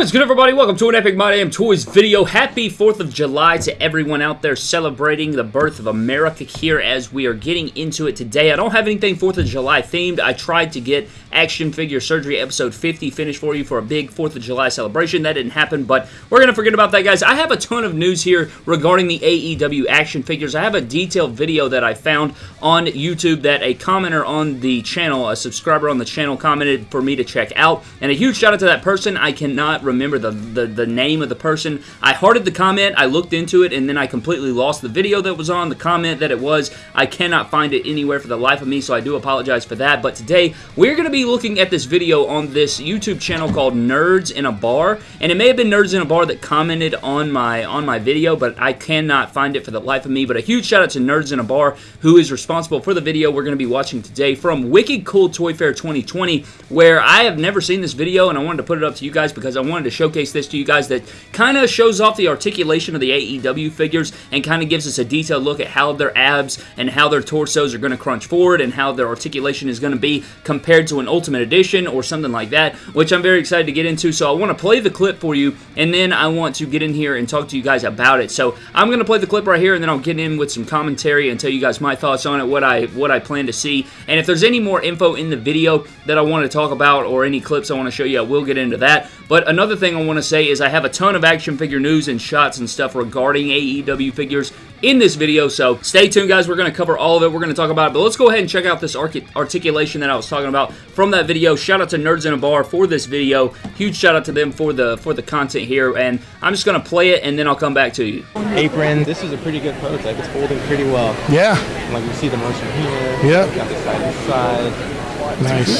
What is good everybody? Welcome to an Epic My Damn Toys video. Happy 4th of July to everyone out there celebrating the birth of America here as we are getting into it today. I don't have anything 4th of July themed. I tried to get Action Figure Surgery episode 50 finished for you for a big 4th of July celebration. That didn't happen, but we're going to forget about that, guys. I have a ton of news here regarding the AEW action figures. I have a detailed video that I found on YouTube that a commenter on the channel, a subscriber on the channel, commented for me to check out. And a huge shout out to that person. I cannot remember the, the, the name of the person. I hearted the comment, I looked into it, and then I completely lost the video that was on, the comment that it was. I cannot find it anywhere for the life of me, so I do apologize for that. But today, we're going to be looking at this video on this YouTube channel called Nerds in a Bar, and it may have been Nerds in a Bar that commented on my on my video, but I cannot find it for the life of me. But a huge shout out to Nerds in a Bar, who is responsible for the video we're going to be watching today from Wicked Cool Toy Fair 2020, where I have never seen this video, and I wanted to put it up to you guys because I wanted to showcase this to you guys that kind of shows off the articulation of the AEW figures and kind of gives us a detailed look at how their abs and how their torsos are going to crunch forward and how their articulation is going to be compared to an Ultimate Edition or something like that, which I'm very excited to get into. So I want to play the clip for you, and then I want to get in here and talk to you guys about it. So I'm going to play the clip right here, and then I'll get in with some commentary and tell you guys my thoughts on it, what I what I plan to see. And if there's any more info in the video that I want to talk about or any clips I want to show you, I will get into that. But another thing I want to say is I have a ton of action figure news and shots and stuff regarding AEW figures in this video, so stay tuned, guys. We're going to cover all of it. We're going to talk about it, but let's go ahead and check out this articulation that I was talking about from that video. Shout out to Nerds in a Bar for this video. Huge shout out to them for the for the content here, and I'm just going to play it, and then I'll come back to you. Apron. This is a pretty good prototype. It's holding pretty well. Yeah. Like you see the motion here. Yeah. Got the side to side. Nice.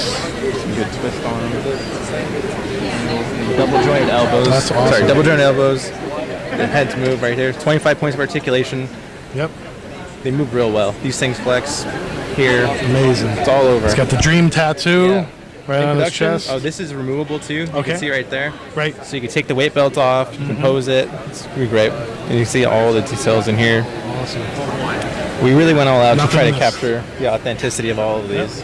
Some good twist on them. Double jointed elbows. That's awesome. Sorry, double jointed elbows. The heads move right here. 25 points of articulation. Yep. They move real well. These things flex here. Amazing. It's all over. It's got the dream tattoo Yeah. right on his chest. Oh, this is removable too. Okay. You can see right there. right. So you can take the weight belt off, mm-hmm. you can pose it. It's pretty great. And you can see all the details in here. Awesome. We really went all out Nothing to try to capture the authenticity of all of these.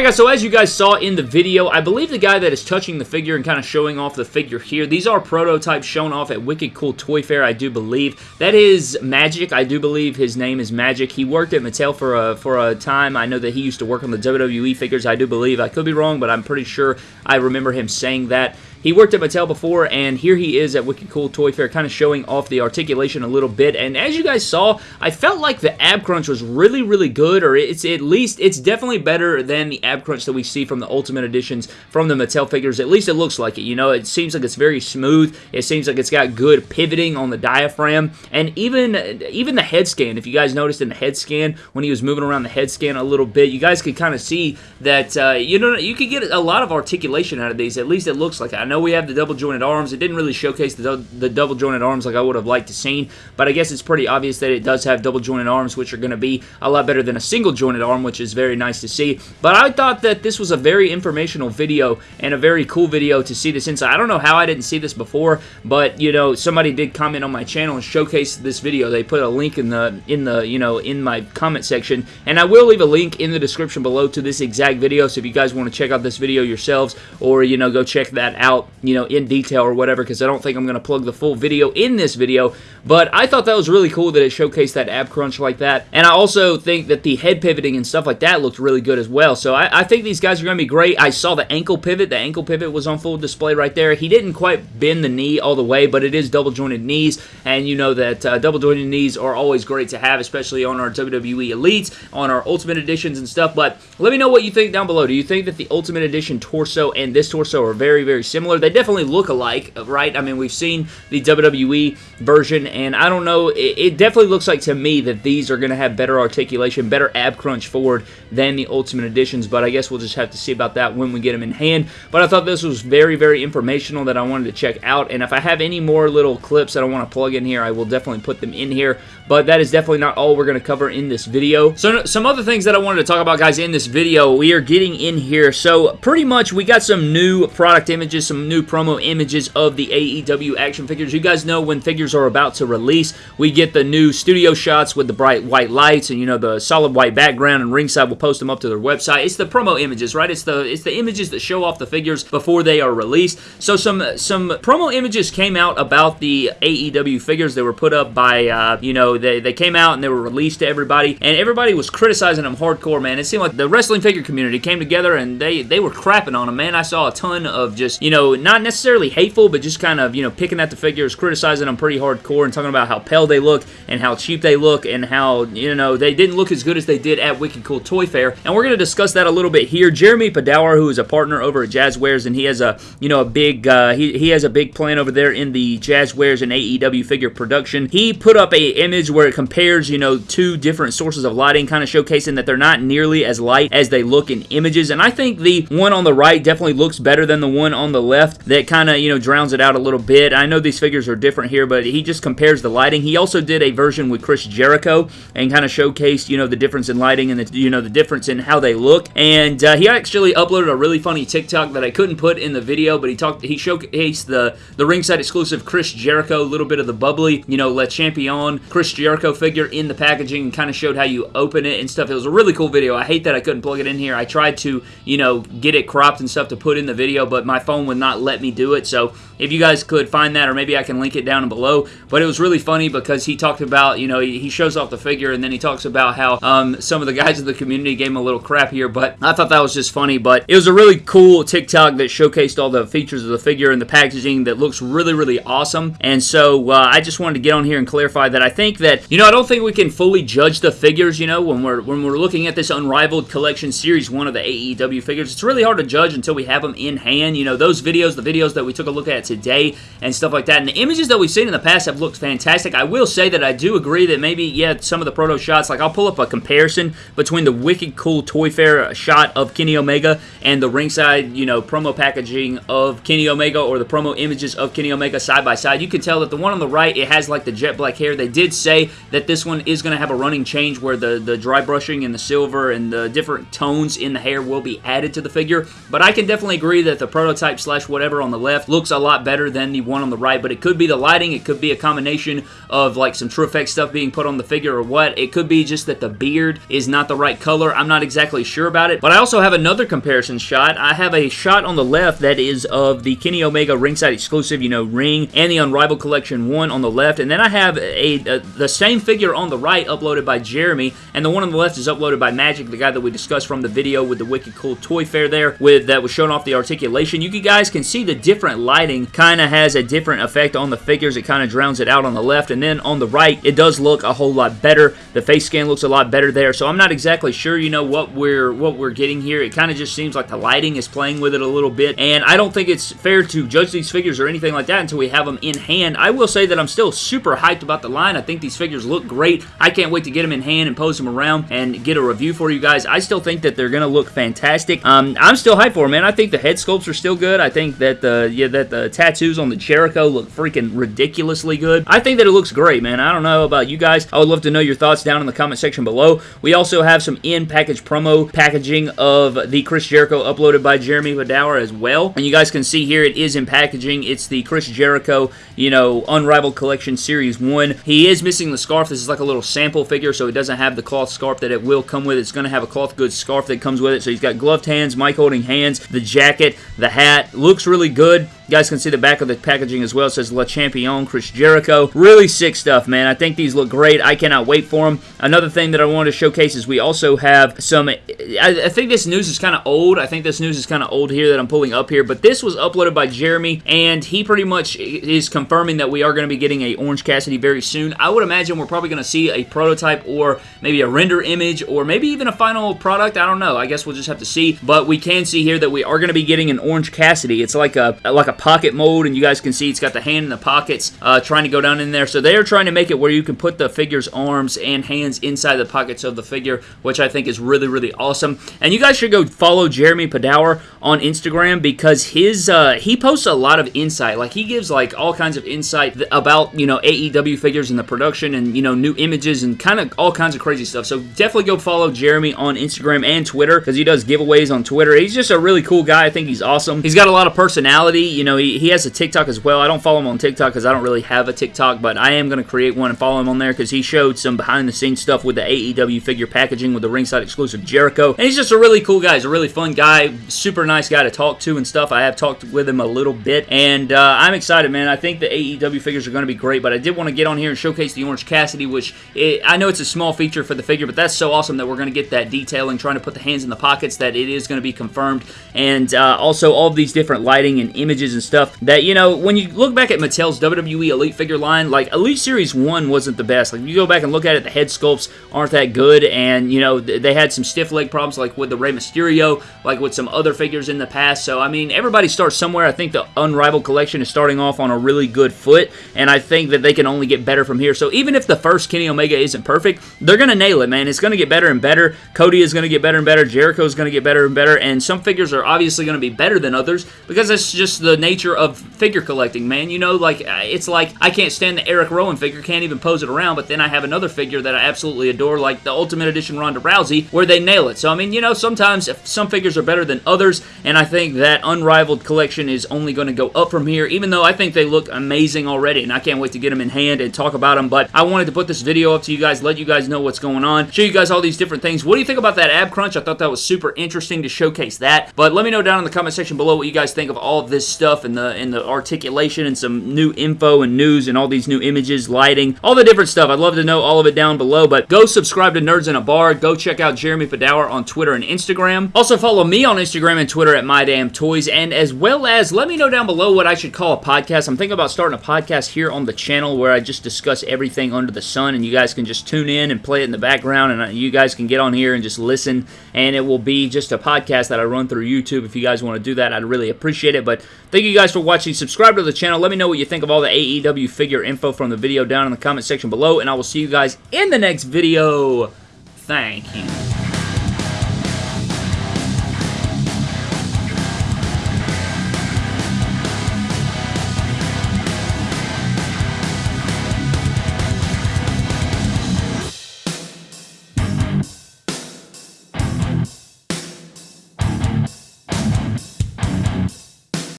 Alright guys, so as you guys saw in the video, I believe the guy that is touching the figure and kind of showing off the figure here, these are prototypes shown off at Wicked Cool Toy Fair, I do believe. That is Magic, I do believe his name is Magic. He worked at Mattel for a, for a time. I know that he used to work on the WWE figures, I do believe. I could be wrong, but I'm pretty sure I remember him saying that. He worked at Mattel before, and here he is at Wicked Cool Toy Fair, kind of showing off the articulation a little bit. And as you guys saw, I felt like the ab crunch was really, really good, or it's at least, it's definitely better than the ab crunch that we see from the Ultimate Editions from the Mattel figures. At least it looks like it, you know? It seems like it's very smooth. It seems like it's got good pivoting on the diaphragm, and even, even the head scan, if you guys noticed in the head scan, when he was moving around the head scan a little bit, you guys could kind of see that, uh, you know, you could get a lot of articulation out of these. At least it looks like. I know we have the double jointed arms. It didn't really showcase the, the double jointed arms like I would have liked to seen, but I guess it's pretty obvious that it does have double jointed arms, which are going to be a lot better than a single jointed arm, which is very nice to see. But I thought that this was a very informational video and a very cool video to see this inside. I don't know how I didn't see this before, but you know, somebody did comment on my channel and showcase this video. They put a link in the in the you know in my comment section, and I will leave a link in the description below to this exact video. So if you guys want to check out this video yourselves, or you know, go check that out, you know, in detail or whatever, because I don't think I'm going to plug the full video in this video. But I thought that was really cool that it showcased that ab crunch like that, and I also think that the head pivoting and stuff like that looked really good as well. So I, I think these guys are going to be great. I saw the ankle pivot. The ankle pivot was on full display right there. He didn't quite bend the knee all the way, but it is double jointed knees, and you know that uh, double jointed knees are always great to have, especially on our WWE Elites, on our Ultimate Editions and stuff. But let me know what you think down below. Do you think that the Ultimate Edition torso and this torso are very, very similar? They definitely look alike, uh, right? I mean, we've seen the WWE version, and I don't know, it, it definitely looks like to me that these are going to have better articulation, better ab crunch forward than the Ultimate Editions, but I guess we'll just have to see about that when we get them in hand. But I thought this was very, very informational that I wanted to check out, and if I have any more little clips that I want to plug in here, I will definitely put them in here, but that is definitely not all we're going to cover in this video. So some other things that I wanted to talk about, guys, in this video, we are getting in here. So pretty much we got some new product images, some some new promo images of the AEW action figures. You guys know when figures are about to release, we get the new studio shots with the bright white lights and you know the solid white background and ringside will post them up to their website. It's the promo images, right? It's the it's the images that show off the figures before they are released. So some some promo images came out about the AEW figures that were put up by uh, you know they, they came out and they were released to everybody and everybody was criticizing them hardcore, man. It seemed like the wrestling figure community came together and they they were crapping on them, man. I saw a ton of just you know not necessarily hateful, but just kind of you know picking at the figures, criticizing them pretty hardcore and talking about how pale they look and how cheap they look and how you know they didn't look as good as they did at Wicked Cool Toy Fair. And we're going to discuss that a little bit here. Jeremy Padawer, who is a partner over at Jazwares, and he has a you know a big uh, he, he has a big plan over there in the Jazwares and AEW figure production. He put up a image where it compares you know two different sources of lighting, kind of showcasing that they're not nearly as light as they look in images. And I think the one on the right definitely looks better than the one on the left. That kind of you know drowns it out a little bit. I know these figures are different here, but he just compares the lighting. He also did a version with Chris Jericho and kind of showcased you know the difference in lighting and the you know the difference in how they look. And uh, he actually uploaded a really funny TikTok that I couldn't put in the video, but he talked he showcased the the ringside exclusive Chris Jericho, a little bit of the bubbly you know Le Champion Chris Jericho figure in the packaging and kind of showed how you open it and stuff. It was a really cool video. I hate that I couldn't plug it in here. I tried to you know get it cropped and stuff to put in the video, but my phone would not let me do it. So if you guys could find that, or maybe I can link it down below. But it was really funny because he talked about, you know, he shows off the figure and then he talks about how um, some of the guys in the community gave him a little crap here. But I thought that was just funny. But it was a really cool TikTok that showcased all the features of the figure and the packaging that looks really, really awesome. And so uh, I just wanted to get on here and clarify that I think that, you know, I don't think we can fully judge the figures, you know, when we're when we're looking at this Unrivaled Collection Series 1 of the AEW figures. It's really hard to judge until we have them in hand. You know, those videos, the videos that we took a look at today and stuff like that. And the images that we've seen in the past have looked fantastic. I will say that I do agree that maybe, yeah, some of the proto shots, like I'll pull up a comparison between the wicked cool Toy Fair shot of Kenny Omega and the ringside, you know, promo packaging of Kenny Omega or the promo images of Kenny Omega side by side. You can tell that the one on the right, it has like the jet black hair. They did say that this one is going to have a running change where the, the dry brushing and the silver and the different tones in the hair will be added to the figure. But I can definitely agree that the prototype slash whatever on the left looks a lot better than the one on the right. But it could be the lighting. It could be a combination of like some TrueFX stuff being put on the figure or what. It could be just that the beard is not the right color. I'm not exactly sure about it. But I also have another comparison shot. I have a shot on the left that is of the Kenny Omega ringside exclusive, you know, ring and the Unrivaled Collection 1 on the left. And then I have a, a the same figure on the right uploaded by Jeremy. And the one on the left is uploaded by Magic, the guy that we discussed from the video with the Wicked Cool Toy Fair there with that was showing off the articulation. You guys can see the different lighting kind of has a different effect on the figures. It kind of drowns it out on the left. And then on the right, it does look a whole lot better. The face scan looks a lot better there. So I'm not exactly sure, you know, what we're what we're getting here. It kind of just seems like the lighting is playing with it a little bit. And I don't think it's fair to judge these figures or anything like that until we have them in hand. I will say that I'm still super hyped about the line. I think these figures look great. I can't wait to get them in hand and pose them around and get a review for you guys. I still think that they're going to look fantastic. Um, I'm still hyped for them, man. I think the head sculpts are still good. I think that the yeah that the tattoos on the Jericho look freaking ridiculously good. I think that it looks great, man. I don't know about you guys. I would love to know your thoughts down in the comment section below. We also have some in-package promo packaging of the Chris Jericho uploaded by Jeremy Padawer as well. And you guys can see here it is in packaging. It's the Chris Jericho, you know, Unrivaled Collection Series 1. He is missing the scarf. This is like a little sample figure, so it doesn't have the cloth scarf that it will come with. It's going to have a cloth goods scarf that comes with it. So he's got gloved hands, mic holding hands, the jacket, the hat. Looks really good. You guys can see the back of the packaging as well. It says Le Champion, Chris Jericho. Really sick stuff, man. I think these look great. I cannot wait for them. Another thing that I wanted to showcase is we also have some... I, I think this news is kind of old. I think this news is kind of old here that I'm pulling up here. But this was uploaded by Jeremy, and he pretty much is confirming that we are going to be getting a Orange Cassidy very soon. I would imagine we're probably going to see a prototype or maybe a render image or maybe even a final product. I don't know. I guess we'll just have to see. But we can see here that we are going to be getting an Orange Cassidy. It's like a like a pocket mold, and you guys can see it's got the hand in the pockets uh, trying to go down in there. So they are trying to make it where you can put the figure's arms and hands inside the pockets of the figure, which I think is really, really awesome. And you guys should go follow Jeremy Padawer on Instagram because his uh, he posts a lot of insight. Like he gives like all kinds of insight about you know AEW figures and the production and you know new images and kind of all kinds of crazy stuff. So definitely go follow Jeremy on Instagram and Twitter because he does giveaways on Twitter. He's just a really cool guy. I think he's awesome. He's got a lot of personality. You know know, he, he has a TikTok as well. I don't follow him on TikTok because I don't really have a TikTok, but I am going to create one and follow him on there because he showed some behind-the-scenes stuff with the AEW figure packaging with the ringside exclusive Jericho. And he's just a really cool guy. He's a really fun guy, super nice guy to talk to and stuff. I have talked with him a little bit, and uh, I'm excited, man. I think the AEW figures are going to be great, but I did want to get on here and showcase the Orange Cassidy, which it, I know it's a small feature for the figure, but that's so awesome that we're going to get that detailing, trying to put the hands in the pockets, that it is going to be confirmed, and uh, also all of these different lighting and images and stuff that, you know, when you look back at Mattel's WWE Elite figure line, like, Elite Series 1 wasn't the best. Like, you go back and look at it, the head sculpts aren't that good, and, you know, they had some stiff leg problems, like with the Rey Mysterio, like with some other figures in the past, so, I mean, everybody starts somewhere. I think the Unrivaled Collection is starting off on a really good foot, and I think that they can only get better from here, so even if the first Kenny Omega isn't perfect, they're going to nail it, man. It's going to get better and better. Cody is going to get better and better. Jericho is going to get better and better, and some figures are obviously going to be better than others because that's just the nature of figure collecting, man. You know, like, uh, it's like I can't stand the Eric Rowan figure, can't even pose it around, but then I have another figure that I absolutely adore, like the Ultimate Edition Ronda Rousey, where they nail it. So, I mean, you know, sometimes some figures are better than others, and I think that Unrivaled collection is only going to go up from here, even though I think they look amazing already, and I can't wait to get them in hand and talk about them, but I wanted to put this video up to you guys, let you guys know what's going on, show you guys all these different things. What do you think about that ab crunch? I thought that was super interesting to showcase that, but let me know down in the comment section below what you guys think of all of this stuff and the, and the articulation and some new info and news and all these new images, lighting, all the different stuff. I'd love to know all of it down below, but go subscribe to Nerds in a Bar. Go check out Jeremy Padawer on Twitter and Instagram. Also follow me on Instagram and Twitter at MyDamnToys, and as well as let me know down below what I should call a podcast. I'm thinking about starting a podcast here on the channel where I just discuss everything under the sun, and you guys can just tune in and play it in the background, and you guys can get on here and just listen, and it will be just a podcast that I run through YouTube. If you guys want to do that, I'd really appreciate it, but thank you guys for watching. Subscribe to the channel. Let me know what you think of all the AEW figure info from the video down in the comment section below, and I will see you guys in the next video. Thank you.